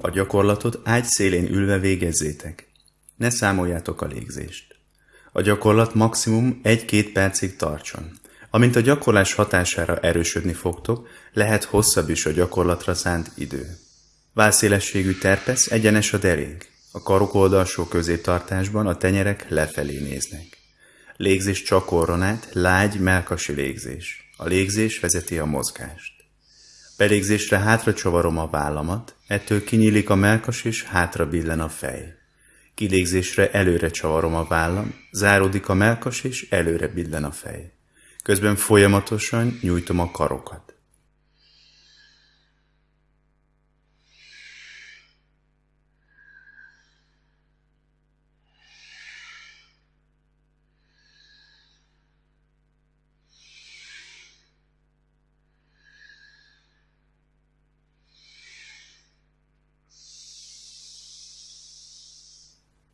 A gyakorlatot ágy szélén ülve végezzétek. Ne számoljátok a légzést. A gyakorlat maximum 1-2 percig tartson. Amint a gyakorlás hatására erősödni fogtok, lehet hosszabb is a gyakorlatra szánt idő. Válszélességű terpesz egyenes a derék. A karok oldalsó középtartásban a tenyerek lefelé néznek. Légzés csak orron át, lágy, melkasi légzés. A légzés vezeti a mozgást. Belégzésre hátra csavarom a vállamat, ettől kinyílik a melkas és hátra billen a fej. Kilégzésre előre csavarom a vállam, záródik a melkas és előre billen a fej. Közben folyamatosan nyújtom a karokat.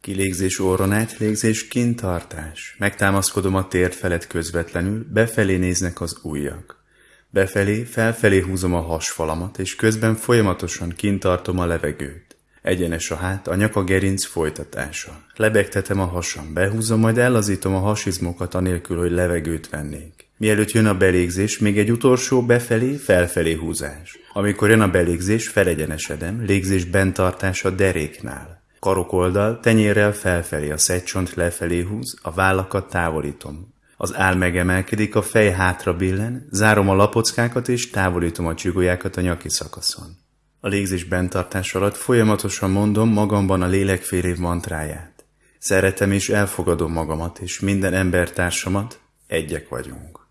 Kilégzés orron át, légzés kintartás. Megtámaszkodom a térd felett közvetlenül, befelé néznek az ujjak. Befelé, felfelé húzom a hasfalamat, és közben folyamatosan kintartom a levegőt. Egyenes a hát, a nyaka gerinc folytatása. Lebegtetem a hasam, behúzom, majd ellazítom a hasizmokat anélkül, hogy levegőt vennék. Mielőtt jön a belégzés, még egy utolsó befelé, felfelé húzás. Amikor jön a belégzés, felegyenesedem, légzés bentartás a deréknál. Karokoldal tenyérrel felfelé, a szegycsont lefelé húz, a vállakat távolítom. Az áll megemelkedik, a fej hátra billen, zárom a lapockákat és távolítom a csigolyákat a nyaki szakaszon. A légzés bentartás alatt folyamatosan mondom magamban a lélek fél mantráját. Szeretem és elfogadom magamat és minden embertársamat, egyek vagyunk.